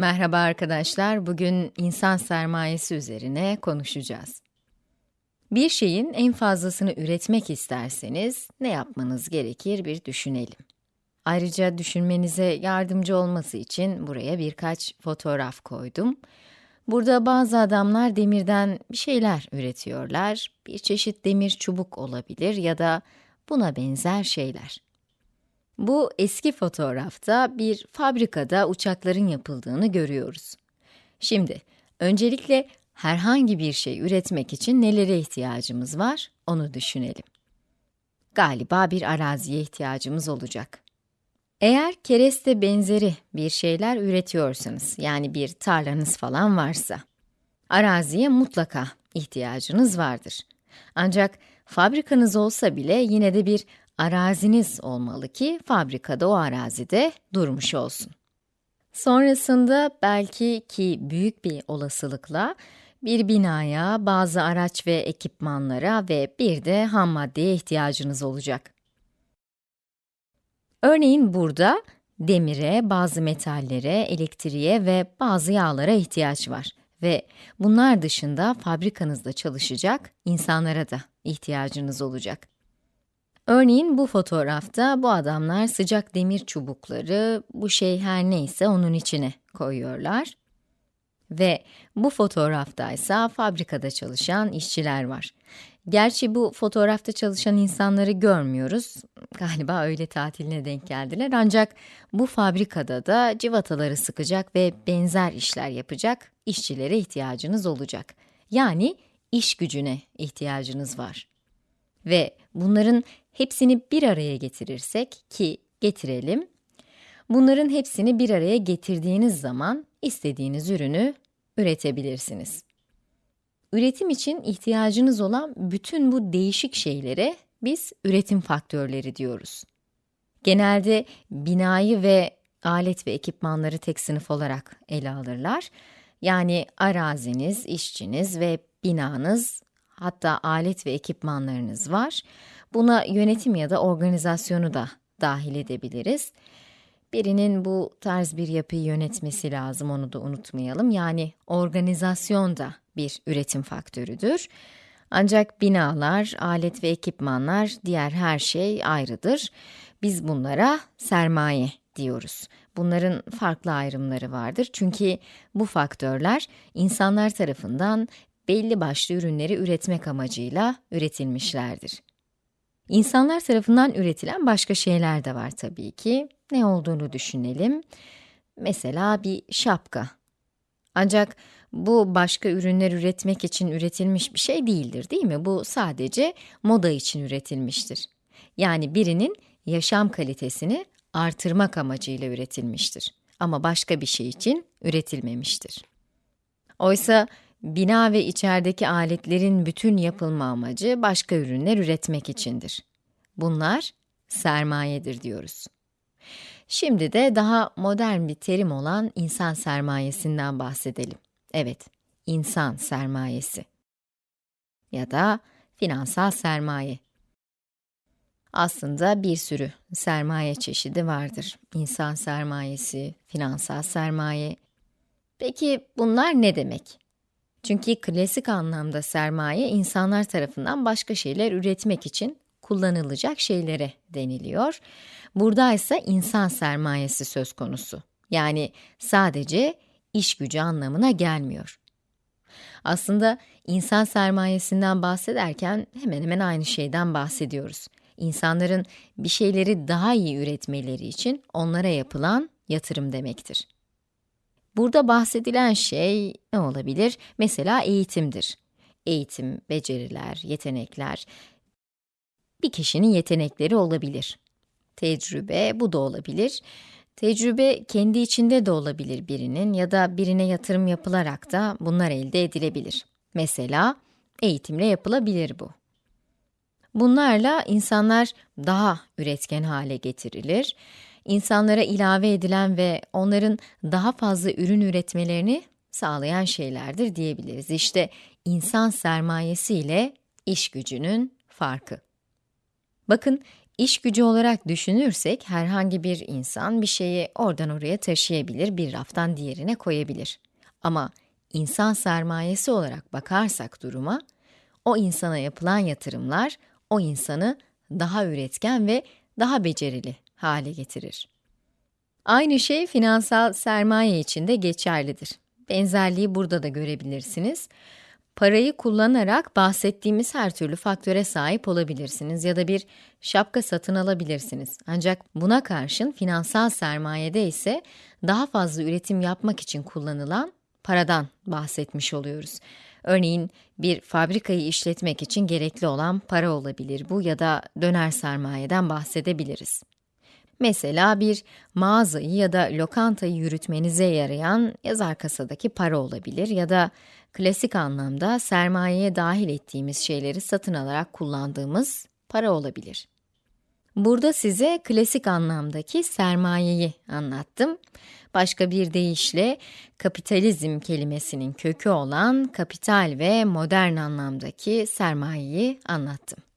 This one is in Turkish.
Merhaba arkadaşlar, bugün insan sermayesi üzerine konuşacağız. Bir şeyin en fazlasını üretmek isterseniz ne yapmanız gerekir bir düşünelim. Ayrıca düşünmenize yardımcı olması için buraya birkaç fotoğraf koydum. Burada bazı adamlar demirden bir şeyler üretiyorlar. Bir çeşit demir çubuk olabilir ya da buna benzer şeyler. Bu eski fotoğrafta bir fabrikada uçakların yapıldığını görüyoruz. Şimdi, öncelikle herhangi bir şey üretmek için nelere ihtiyacımız var, onu düşünelim. Galiba bir araziye ihtiyacımız olacak. Eğer kereste benzeri bir şeyler üretiyorsanız, yani bir tarlanız falan varsa, araziye mutlaka ihtiyacınız vardır. Ancak fabrikanız olsa bile yine de bir araziniz olmalı ki fabrikada o arazide durmuş olsun. Sonrasında belki ki büyük bir olasılıkla bir binaya, bazı araç ve ekipmanlara ve bir de ham maddeye ihtiyacınız olacak. Örneğin burada demire, bazı metallere, elektriğe ve bazı yağlara ihtiyaç var ve bunlar dışında fabrikanızda çalışacak insanlara da ihtiyacınız olacak. Örneğin bu fotoğrafta bu adamlar sıcak demir çubukları, bu şey her neyse onun içine koyuyorlar. Ve bu fotoğrafta ise fabrikada çalışan işçiler var. Gerçi bu fotoğrafta çalışan insanları görmüyoruz. Galiba öyle tatiline denk geldiler. Ancak bu fabrikada da civataları sıkacak ve benzer işler yapacak işçilere ihtiyacınız olacak. Yani iş gücüne ihtiyacınız var. Ve bunların hepsini bir araya getirirsek ki getirelim, bunların hepsini bir araya getirdiğiniz zaman istediğiniz ürünü üretebilirsiniz. Üretim için ihtiyacınız olan bütün bu değişik şeylere biz üretim faktörleri diyoruz. Genelde binayı ve alet ve ekipmanları tek sınıf olarak ele alırlar. Yani araziniz, işçiniz ve binanız, hatta alet ve ekipmanlarınız var. Buna yönetim ya da organizasyonu da dahil edebiliriz. Birinin bu tarz bir yapıyı yönetmesi lazım, onu da unutmayalım. Yani organizasyon da bir üretim faktörüdür. Ancak binalar, alet ve ekipmanlar, diğer her şey ayrıdır. Biz bunlara sermaye diyoruz. Bunların farklı ayrımları vardır. Çünkü bu faktörler insanlar tarafından belli başlı ürünleri üretmek amacıyla üretilmişlerdir. İnsanlar tarafından üretilen başka şeyler de var tabii ki. Ne olduğunu düşünelim. Mesela bir şapka. Ancak bu başka ürünler üretmek için üretilmiş bir şey değildir, değil mi? Bu sadece moda için üretilmiştir. Yani birinin yaşam kalitesini artırmak amacıyla üretilmiştir. Ama başka bir şey için üretilmemiştir. Oysa Bina ve içerideki aletlerin bütün yapılma amacı başka ürünler üretmek içindir. Bunlar sermayedir diyoruz. Şimdi de daha modern bir terim olan insan sermayesinden bahsedelim. Evet, insan sermayesi ya da finansal sermaye. Aslında bir sürü sermaye çeşidi vardır. İnsan sermayesi, finansal sermaye. Peki bunlar ne demek? Çünkü klasik anlamda sermaye insanlar tarafından başka şeyler üretmek için kullanılacak şeylere deniliyor. Burada ise insan sermayesi söz konusu. Yani sadece iş gücü anlamına gelmiyor. Aslında insan sermayesinden bahsederken hemen hemen aynı şeyden bahsediyoruz. İnsanların bir şeyleri daha iyi üretmeleri için onlara yapılan yatırım demektir. Burada bahsedilen şey ne olabilir? Mesela eğitimdir. Eğitim, beceriler, yetenekler, bir kişinin yetenekleri olabilir. Tecrübe, bu da olabilir. Tecrübe kendi içinde de olabilir birinin ya da birine yatırım yapılarak da bunlar elde edilebilir. Mesela eğitimle yapılabilir bu. Bunlarla insanlar daha üretken hale getirilir insanlara ilave edilen ve onların daha fazla ürün üretmelerini sağlayan şeylerdir diyebiliriz. İşte insan sermayesi ile iş gücünün farkı. Bakın, İş gücü olarak düşünürsek herhangi bir insan bir şeyi oradan oraya taşıyabilir, bir raftan diğerine koyabilir. Ama insan sermayesi olarak bakarsak duruma, o insana yapılan yatırımlar o insanı daha üretken ve daha becerili hale getirir. Aynı şey finansal sermaye için de geçerlidir. Benzerliği burada da görebilirsiniz. Parayı kullanarak bahsettiğimiz her türlü faktöre sahip olabilirsiniz ya da bir şapka satın alabilirsiniz. Ancak buna karşın finansal sermayede ise daha fazla üretim yapmak için kullanılan paradan bahsetmiş oluyoruz. Örneğin bir fabrikayı işletmek için gerekli olan para olabilir bu ya da döner sermayeden bahsedebiliriz. Mesela bir mağazayı ya da lokantayı yürütmenize yarayan yazar kasadaki para olabilir ya da klasik anlamda sermayeye dahil ettiğimiz şeyleri satın alarak kullandığımız para olabilir. Burada size klasik anlamdaki sermayeyi anlattım. Başka bir deyişle kapitalizm kelimesinin kökü olan kapital ve modern anlamdaki sermayeyi anlattım.